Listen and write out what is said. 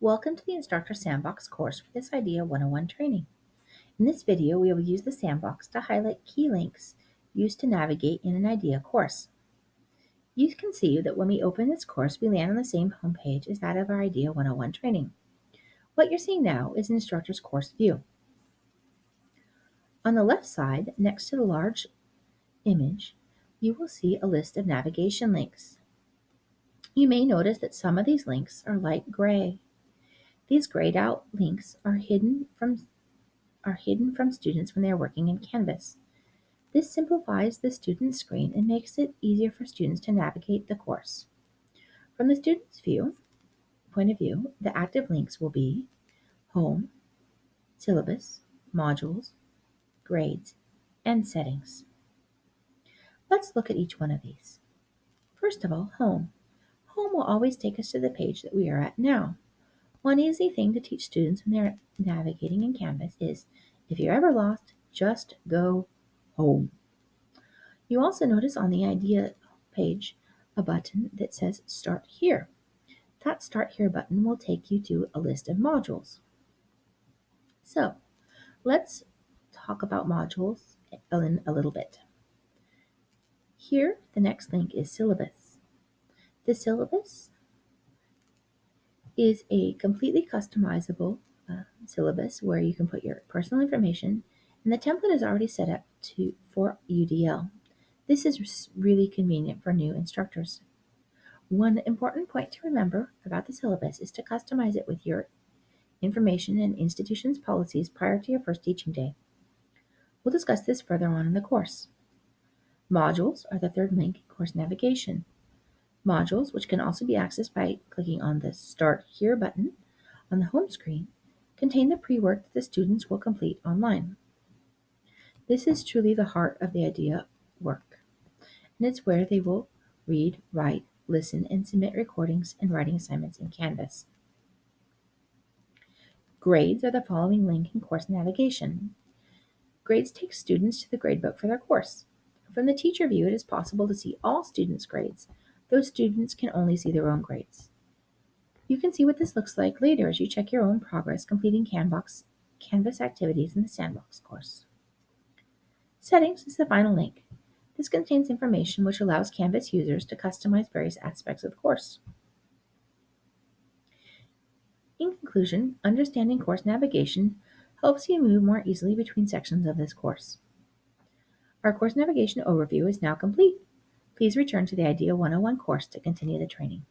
Welcome to the Instructor Sandbox course for this IDEA 101 training. In this video, we will use the sandbox to highlight key links used to navigate in an IDEA course. You can see that when we open this course, we land on the same homepage as that of our IDEA 101 training. What you're seeing now is an instructor's course view. On the left side, next to the large image, you will see a list of navigation links. You may notice that some of these links are light gray these grayed out links are hidden from are hidden from students when they are working in Canvas. This simplifies the student screen and makes it easier for students to navigate the course. From the student's view, point of view, the active links will be Home, Syllabus, Modules, Grades, and Settings. Let's look at each one of these. First of all, Home. Home will always take us to the page that we are at now. One easy thing to teach students when they're navigating in Canvas is if you're ever lost, just go home. You also notice on the IDEA page a button that says Start Here. That Start Here button will take you to a list of modules. So let's talk about modules in a little bit. Here, the next link is syllabus. The syllabus is a completely customizable uh, syllabus where you can put your personal information and the template is already set up to for UDL. This is really convenient for new instructors. One important point to remember about the syllabus is to customize it with your information and institution's policies prior to your first teaching day. We'll discuss this further on in the course. Modules are the third link in course navigation. Modules, which can also be accessed by clicking on the Start Here button on the home screen, contain the pre-work that the students will complete online. This is truly the heart of the IDEA work, and it's where they will read, write, listen, and submit recordings and writing assignments in Canvas. Grades are the following link in course navigation. Grades take students to the gradebook for their course. From the teacher view, it is possible to see all students' grades, those students can only see their own grades. You can see what this looks like later as you check your own progress completing Canvas, Canvas activities in the Sandbox course. Settings is the final link. This contains information which allows Canvas users to customize various aspects of the course. In conclusion, understanding course navigation helps you move more easily between sections of this course. Our course navigation overview is now complete. Please return to the IDEA 101 course to continue the training.